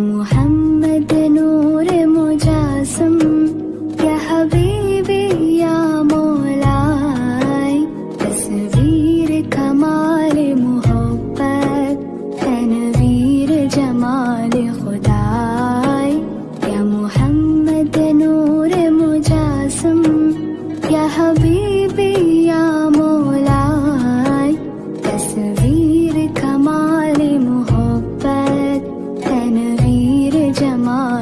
मोहम्मद नूर मुजासम क्या हबीबी या मौलाए, तस्वीर कमाल मोहब्बत, तनवीर जमाल खुदाए। क्या मोहम्मद नूर मुजासम क्या हबीबी या मोलाय तस्वीर जमा